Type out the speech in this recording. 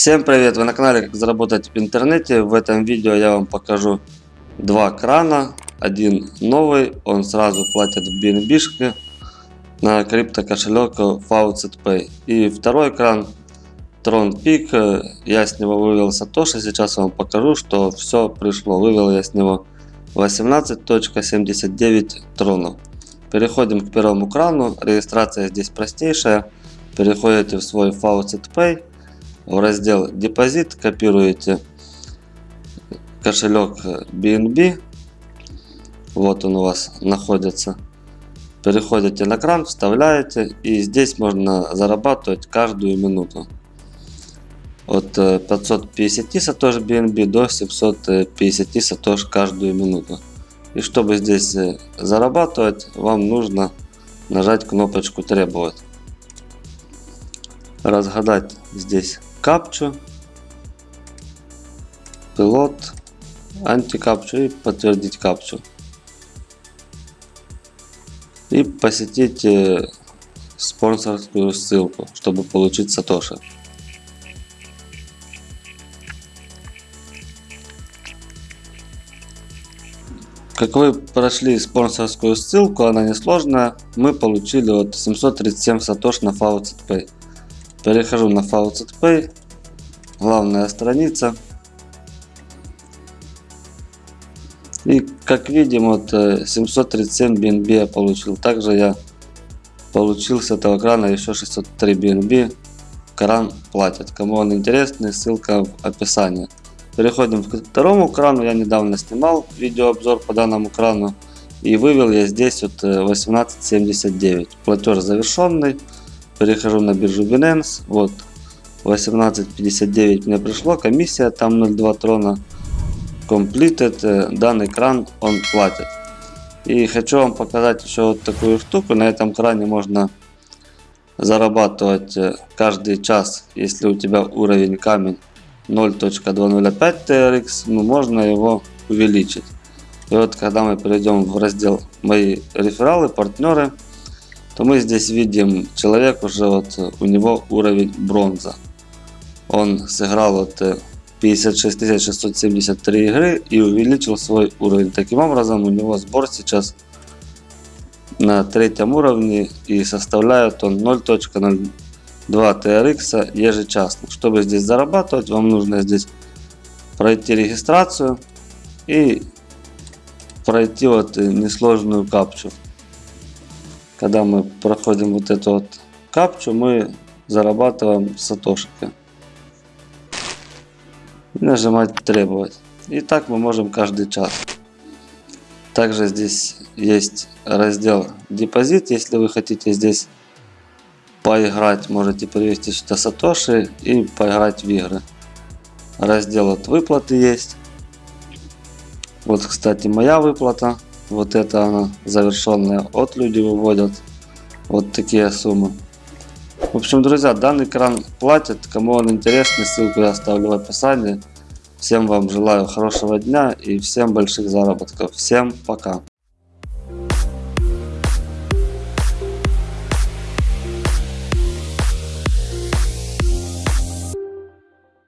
Всем привет! Вы на канале Как заработать в интернете. В этом видео я вам покажу два крана. Один новый, он сразу платит в BNB на крипто кошелек Faucet Pay. И второй кран Tron Peak. Я с него вывел Сатоши. Сейчас вам покажу, что все пришло. Вывел я с него 18.79 тронов. Переходим к первому крану. Регистрация здесь простейшая. Переходите в свой Faucet Pay в раздел депозит копируете кошелек BNB. Вот он у вас находится. Переходите на кран, вставляете и здесь можно зарабатывать каждую минуту. От 550 э, сатош BNB до 750 сатош каждую минуту. И чтобы здесь э, зарабатывать, вам нужно нажать кнопочку требовать. Разгадать здесь капчу, пилот, антикапчу и подтвердить капчу. И посетить э, спонсорскую ссылку, чтобы получить сатоши. Как вы прошли спонсорскую ссылку, она несложная, мы получили вот 737 сатош на Faucet Pay. Перехожу на Faucet Pay. Главная страница. И как видим, вот 737 э, BNB я получил. Также я получил с этого крана еще 603 BNB. Кран платит. Кому он интересный, ссылка в описании. Переходим к второму крану. Я недавно снимал видеообзор по данному крану. И вывел я здесь вот 18.79. Э, Платеж завершенный перехожу на биржу Binance, вот 18.59 мне пришло, комиссия там 0.2 трона, completed, э, данный кран он платит. И хочу вам показать еще вот такую штуку, на этом кране можно зарабатывать э, каждый час, если у тебя уровень камень 0.205 TRX, ну, можно его увеличить. И вот когда мы перейдем в раздел мои рефералы, партнеры, то мы здесь видим человек уже вот у него уровень бронза. Он сыграл вот 56 э, 673 игры и увеличил свой уровень. Таким образом у него сбор сейчас на третьем уровне и составляет он 0.02 TRX ежечасно. Чтобы здесь зарабатывать, вам нужно здесь пройти регистрацию и пройти вот несложную капчу когда мы проходим вот эту вот капчу, мы зарабатываем сатошики. И нажимать требовать. И так мы можем каждый час. Также здесь есть раздел депозит. Если вы хотите здесь поиграть, можете перевести сюда сатоши и поиграть в игры. Раздел от выплаты есть. Вот, кстати, моя выплата. Вот это она завершенная. От люди выводят вот такие суммы. В общем, друзья, данный кран платит. Кому он интересный, ссылку я оставлю в описании. Всем вам желаю хорошего дня и всем больших заработков. Всем пока.